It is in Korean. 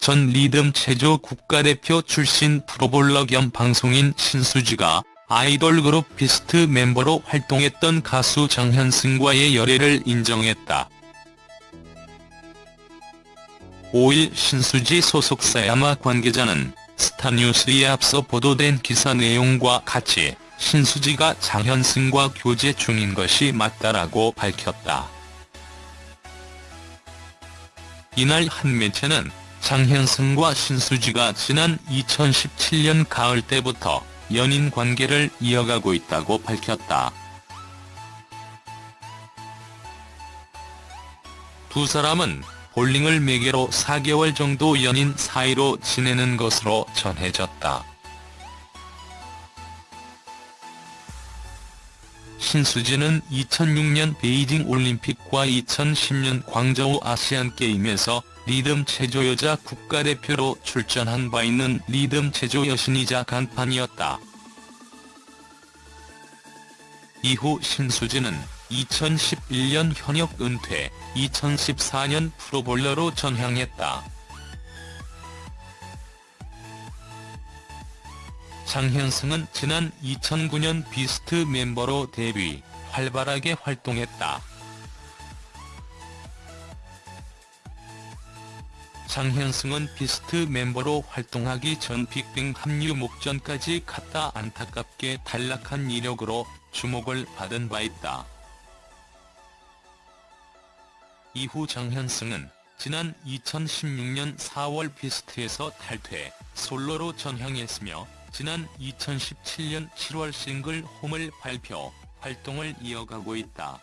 전 리듬 체조 국가대표 출신 프로볼러 겸 방송인 신수지가 아이돌 그룹 비스트 멤버로 활동했던 가수 장현승과의 열애를 인정했다. 5일 신수지 소속사 야마 관계자는 스타뉴스에 앞서 보도된 기사 내용과 같이 신수지가 장현승과 교제 중인 것이 맞다라고 밝혔다. 이날 한 매체는 장현승과 신수지가 지난 2017년 가을 때부터 연인 관계를 이어가고 있다고 밝혔다. 두 사람은 볼링을 매개로 4개월 정도 연인 사이로 지내는 것으로 전해졌다. 신수지는 2006년 베이징 올림픽과 2010년 광저우 아시안게임에서 리듬 체조 여자 국가대표로 출전한 바 있는 리듬 체조 여신이자 간판이었다. 이후 신수지는 2011년 현역 은퇴, 2014년 프로볼러로 전향했다. 장현승은 지난 2009년 비스트 멤버로 데뷔, 활발하게 활동했다. 장현승은 비스트 멤버로 활동하기 전 빅뱅 합류 목전까지 갔다 안타깝게 탈락한 이력으로 주목을 받은 바 있다. 이후 장현승은 지난 2016년 4월 비스트에서 탈퇴, 솔로로 전향했으며 지난 2017년 7월 싱글 홈을 발표, 활동을 이어가고 있다.